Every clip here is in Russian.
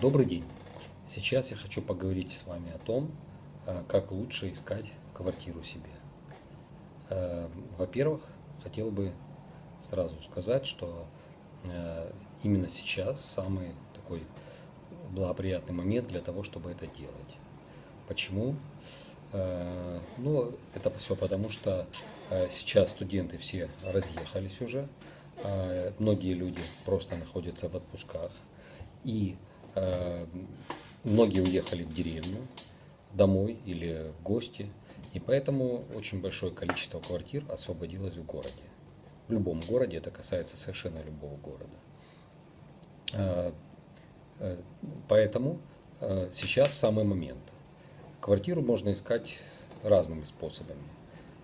Добрый день! Сейчас я хочу поговорить с вами о том, э, как лучше искать квартиру себе. Э, во-первых, хотел бы сразу сказать, что э, именно сейчас самый такой благоприятный момент для того, чтобы это делать. Почему? Ну, это все потому, что сейчас студенты все разъехались уже, многие люди просто находятся в отпусках, и многие уехали в деревню, домой или в гости, и поэтому очень большое количество квартир освободилось в городе. В любом городе, это касается совершенно любого города. Э, э, поэтому сейчас самый момент. Квартиру можно искать разными способами.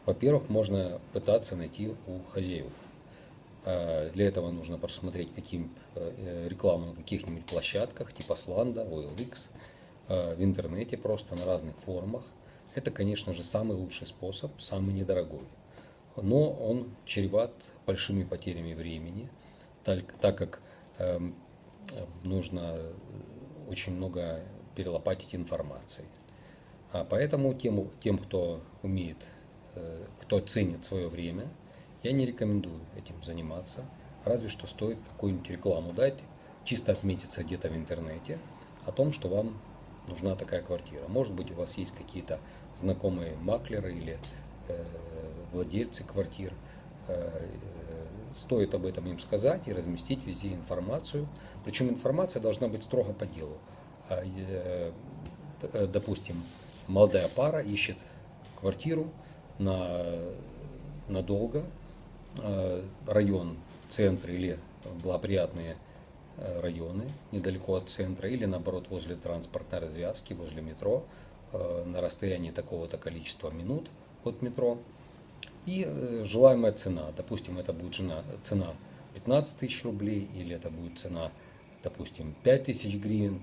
Во-первых, можно пытаться найти у хозяев Э, для этого нужно просмотреть каким, э, рекламу на каких-нибудь площадках, типа Сланда, OLX, э, в интернете просто на разных форумах. Это, конечно же, самый лучший способ, самый недорогой. Но он чреват большими потерями времени, так, так как э, нужно очень много перелопатить информации. А поэтому тем, тем кто умеет, э, кто ценит свое время – я не рекомендую этим заниматься, разве что стоит какую-нибудь рекламу дать, чисто отметиться где-то в интернете о том, что вам нужна такая квартира. Может быть, у вас есть какие-то знакомые маклеры или э, владельцы квартир. Э, стоит об этом им сказать и разместить везде информацию. Причем информация должна быть строго по делу. А, э, э, допустим, молодая пара ищет квартиру на надолго, Э, район, центр или благоприятные э, районы недалеко от центра или наоборот возле транспортной развязки, возле метро э, на расстоянии такого-то количества минут от метро. И желаемая цена, допустим, это будет цена 15 тысяч рублей или это будет цена, допустим, 5 тысяч гривен.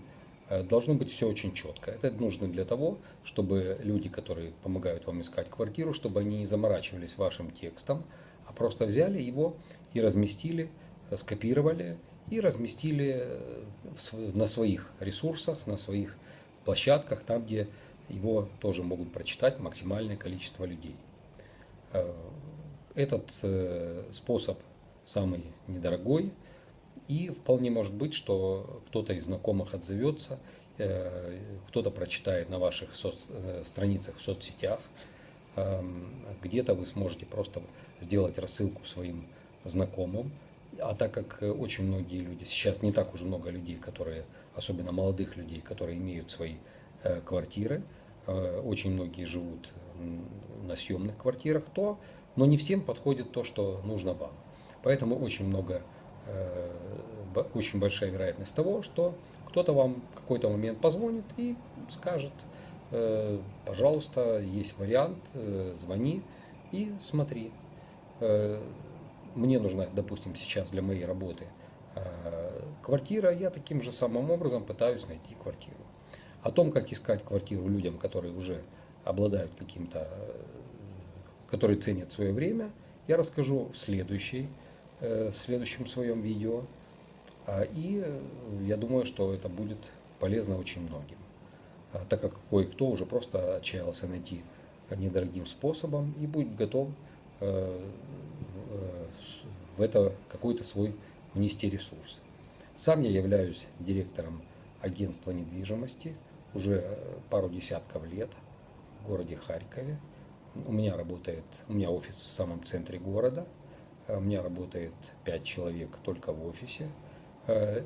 Должно быть все очень четко. Это нужно для того, чтобы люди, которые помогают вам искать квартиру, чтобы они не заморачивались вашим текстом, а просто взяли его и разместили, э, скопировали и разместили э, на своих ресурсах, на своих площадках, там, где его тоже могут прочитать максимальное количество людей. Э, этот способ самый недорогой, и вполне может быть, что кто-то из знакомых отзовется, кто-то прочитает на ваших страницах в соцсетях, Эм, где-то вы сможете просто сделать рассылку своим знакомым. А так как очень многие люди, сейчас не так уже много людей, которые, особенно молодых людей, которые имеют свои э, квартиры, э, очень многие живут на съемных квартирах, то, но не всем подходит то, что нужно вам. Поэтому очень много, э, очень большая вероятность того, что кто-то вам в какой-то момент позвонит и скажет, Э, пожалуйста, есть вариант, э, звони и смотри. Э, мне нужна, допустим, сейчас для моей работы квартира, я таким же самым образом пытаюсь найти квартиру. О том, как искать квартиру людям, которые уже обладают каким-то, которые ценят свое время, я расскажу в, следующей, в следующем своем видео. А, и я думаю, что это будет полезно очень многим. А, так как кое-кто уже просто отчаялся найти недорогим способом и будет готов э, э, в это какой-то свой внести ресурс. Сам я являюсь директором агентства недвижимости уже э, пару десятков лет в городе Харькове. У меня работает, у меня офис в самом центре города, у меня работает 5 человек только в офисе.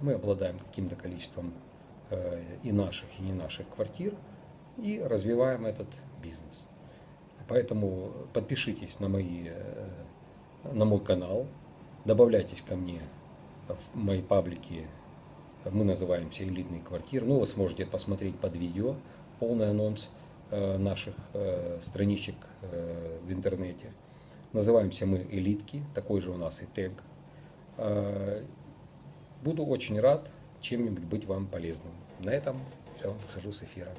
Мы обладаем каким-то количеством Э, и наших, и не наших квартир, и развиваем этот бизнес. Поэтому подпишитесь на, мои, э, на мой канал, добавляйтесь ко мне в мои паблики, мы называемся «Элитные квартиры». Ну, вы сможете посмотреть под видео полный анонс э, наших страничек в интернете. Называемся мы «Элитки», такой же у нас и тег. Буду очень рад чем-нибудь быть вам полезным. На этом все, выхожу с эфира.